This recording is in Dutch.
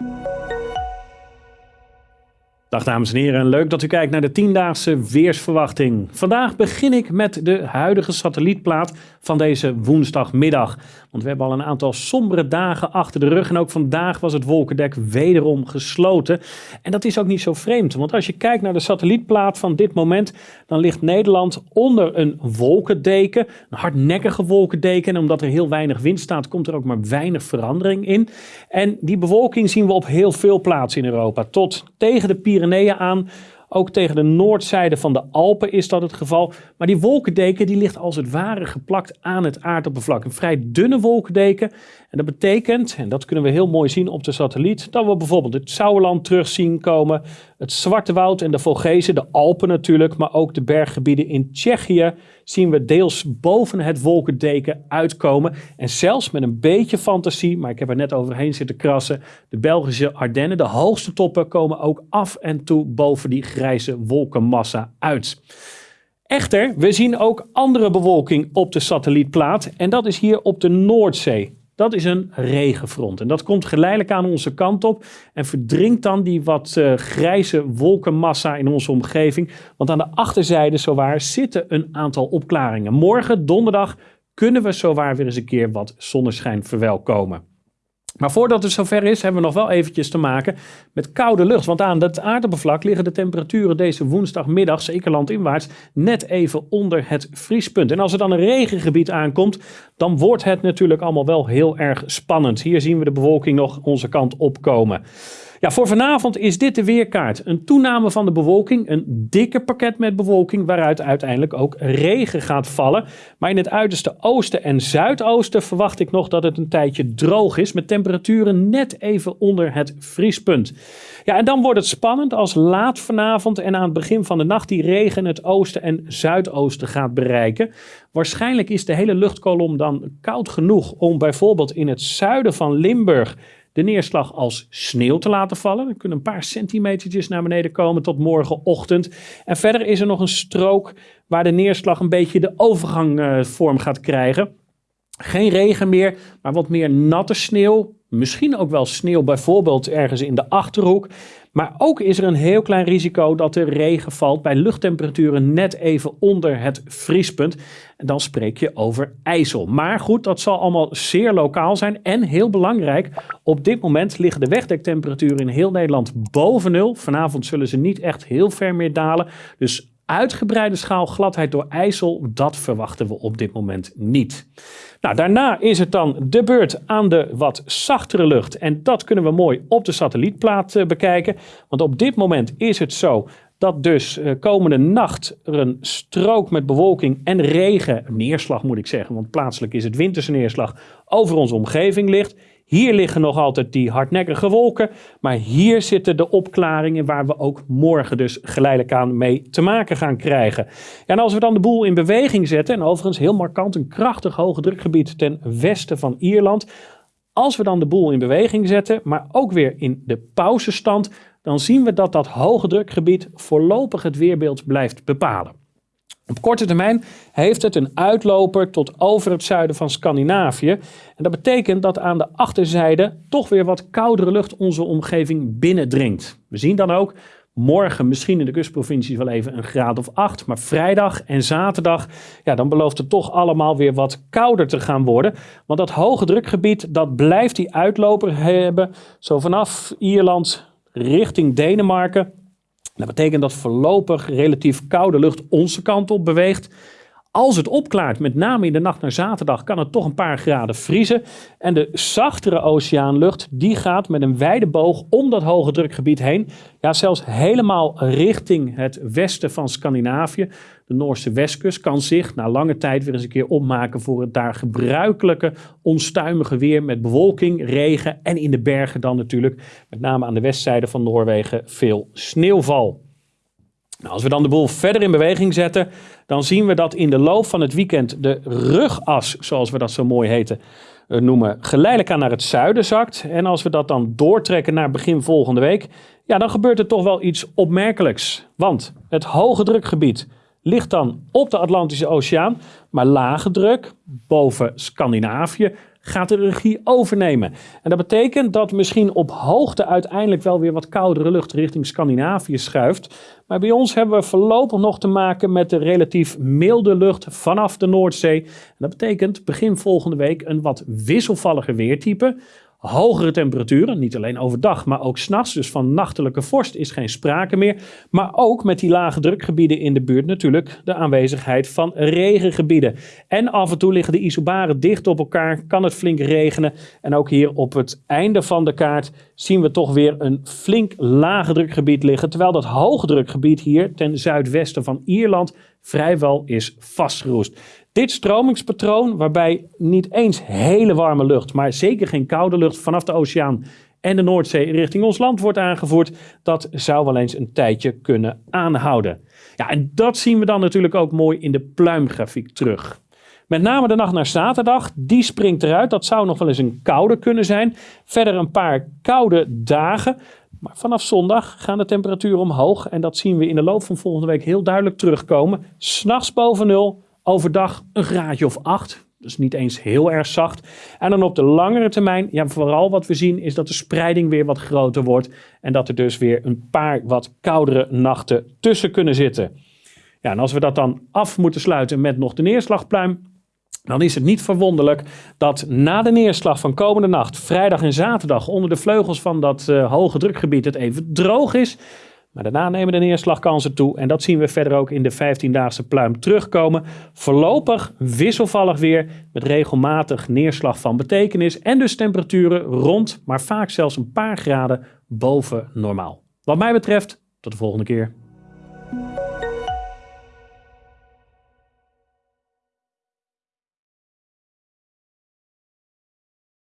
Thank you. Dag dames en heren, leuk dat u kijkt naar de tiendaagse weersverwachting. Vandaag begin ik met de huidige satellietplaat van deze woensdagmiddag. Want we hebben al een aantal sombere dagen achter de rug en ook vandaag was het wolkendek wederom gesloten. En dat is ook niet zo vreemd, want als je kijkt naar de satellietplaat van dit moment, dan ligt Nederland onder een wolkendeken, een hardnekkige wolkendeken. En omdat er heel weinig wind staat, komt er ook maar weinig verandering in. En die bewolking zien we op heel veel plaatsen in Europa, tot tegen de Pyreneeën aan. Ook tegen de noordzijde van de Alpen is dat het geval. Maar die wolkendeken die ligt als het ware geplakt aan het aardoppervlak. Een vrij dunne wolkendeken. En dat betekent, en dat kunnen we heel mooi zien op de satelliet, dat we bijvoorbeeld het Sauerland terug zien komen. Het Zwarte Woud en de Vogezen, de Alpen natuurlijk, maar ook de berggebieden in Tsjechië zien we deels boven het wolkendeken uitkomen. En zelfs met een beetje fantasie, maar ik heb er net overheen zitten krassen, de Belgische Ardennen, de hoogste toppen komen ook af en toe boven die grijze wolkenmassa uit. Echter, we zien ook andere bewolking op de satellietplaat en dat is hier op de Noordzee. Dat is een regenfront. En dat komt geleidelijk aan onze kant op en verdrinkt dan die wat uh, grijze wolkenmassa in onze omgeving. Want aan de achterzijde zowaar zitten een aantal opklaringen. Morgen, donderdag, kunnen we zowaar weer eens een keer wat zonneschijn verwelkomen. Maar voordat het zover is, hebben we nog wel eventjes te maken met koude lucht. Want aan het aardoppervlak liggen de temperaturen deze woensdagmiddag, zeker landinwaarts, net even onder het vriespunt. En als er dan een regengebied aankomt, dan wordt het natuurlijk allemaal wel heel erg spannend. Hier zien we de bewolking nog onze kant opkomen. Ja, voor vanavond is dit de weerkaart. Een toename van de bewolking, een dikke pakket met bewolking waaruit uiteindelijk ook regen gaat vallen. Maar in het uiterste oosten en zuidoosten verwacht ik nog dat het een tijdje droog is met net even onder het vriespunt. Ja, en dan wordt het spannend als laat vanavond en aan het begin van de nacht die regen het oosten en zuidoosten gaat bereiken. Waarschijnlijk is de hele luchtkolom dan koud genoeg om bijvoorbeeld in het zuiden van Limburg de neerslag als sneeuw te laten vallen. Er kunnen een paar centimetertjes naar beneden komen tot morgenochtend. En verder is er nog een strook waar de neerslag een beetje de overgangvorm uh, gaat krijgen. Geen regen meer, maar wat meer natte sneeuw. Misschien ook wel sneeuw bijvoorbeeld ergens in de Achterhoek. Maar ook is er een heel klein risico dat er regen valt bij luchttemperaturen net even onder het vriespunt. En dan spreek je over IJssel. Maar goed, dat zal allemaal zeer lokaal zijn. En heel belangrijk, op dit moment liggen de wegdektemperaturen in heel Nederland boven nul. Vanavond zullen ze niet echt heel ver meer dalen. Dus uitgebreide schaal gladheid door IJssel, dat verwachten we op dit moment niet. Nou, daarna is het dan de beurt aan de wat zachtere lucht. En dat kunnen we mooi op de satellietplaat uh, bekijken. Want op dit moment is het zo dat dus uh, komende nacht er een strook met bewolking en regen, neerslag moet ik zeggen, want plaatselijk is het winterse neerslag, over onze omgeving ligt. Hier liggen nog altijd die hardnekkige wolken, maar hier zitten de opklaringen waar we ook morgen dus geleidelijk aan mee te maken gaan krijgen. En als we dan de boel in beweging zetten, en overigens heel markant een krachtig hoge drukgebied ten westen van Ierland, als we dan de boel in beweging zetten, maar ook weer in de pauzestand, dan zien we dat dat hoge drukgebied voorlopig het weerbeeld blijft bepalen. Op korte termijn heeft het een uitloper tot over het zuiden van Scandinavië. En dat betekent dat aan de achterzijde toch weer wat koudere lucht onze omgeving binnendringt. We zien dan ook morgen misschien in de kustprovincies wel even een graad of 8. Maar vrijdag en zaterdag, ja, dan belooft het toch allemaal weer wat kouder te gaan worden. Want dat hoge drukgebied, dat blijft die uitloper hebben. Zo vanaf Ierland richting Denemarken dat betekent dat voorlopig relatief koude lucht onze kant op beweegt. Als het opklaart, met name in de nacht naar zaterdag, kan het toch een paar graden vriezen. En de zachtere oceaanlucht, die gaat met een wijde boog om dat hoge drukgebied heen. Ja, zelfs helemaal richting het westen van Scandinavië. De Noorse westkust kan zich na lange tijd weer eens een keer opmaken voor het daar gebruikelijke onstuimige weer met bewolking, regen en in de bergen dan natuurlijk, met name aan de westzijde van Noorwegen, veel sneeuwval. Nou, als we dan de boel verder in beweging zetten, dan zien we dat in de loop van het weekend de rugas, zoals we dat zo mooi heten, eh, noemen, geleidelijk aan naar het zuiden zakt. En als we dat dan doortrekken naar begin volgende week, ja, dan gebeurt er toch wel iets opmerkelijks. Want het hoge drukgebied ligt dan op de Atlantische Oceaan, maar lage druk boven Scandinavië gaat de regie overnemen. En dat betekent dat misschien op hoogte uiteindelijk wel weer wat koudere lucht richting Scandinavië schuift. Maar bij ons hebben we voorlopig nog te maken met de relatief milde lucht vanaf de Noordzee. En dat betekent begin volgende week een wat wisselvallige weertype hogere temperaturen, niet alleen overdag, maar ook s'nachts. Dus van nachtelijke vorst is geen sprake meer. Maar ook met die lage drukgebieden in de buurt natuurlijk de aanwezigheid van regengebieden. En af en toe liggen de isobaren dicht op elkaar, kan het flink regenen. En ook hier op het einde van de kaart zien we toch weer een flink lage drukgebied liggen. Terwijl dat hoge drukgebied hier ten zuidwesten van Ierland vrijwel is vastgeroest. Dit stromingspatroon, waarbij niet eens hele warme lucht, maar zeker geen koude lucht vanaf de oceaan en de Noordzee richting ons land wordt aangevoerd, dat zou wel eens een tijdje kunnen aanhouden. Ja, en dat zien we dan natuurlijk ook mooi in de pluimgrafiek terug. Met name de nacht naar zaterdag, die springt eruit. Dat zou nog wel eens een koude kunnen zijn. Verder een paar koude dagen. Maar vanaf zondag gaan de temperaturen omhoog. En dat zien we in de loop van volgende week heel duidelijk terugkomen. S'nachts boven nul, Overdag een graadje of 8. Dus niet eens heel erg zacht. En dan op de langere termijn, ja, vooral wat we zien is dat de spreiding weer wat groter wordt. En dat er dus weer een paar wat koudere nachten tussen kunnen zitten. Ja, en als we dat dan af moeten sluiten met nog de neerslagpluim, dan is het niet verwonderlijk dat na de neerslag van komende nacht, vrijdag en zaterdag, onder de vleugels van dat uh, hoge drukgebied het even droog is. Maar daarna nemen de neerslagkansen toe en dat zien we verder ook in de 15-daagse pluim terugkomen. Voorlopig wisselvallig weer met regelmatig neerslag van betekenis en dus temperaturen rond, maar vaak zelfs een paar graden boven normaal. Wat mij betreft, tot de volgende keer.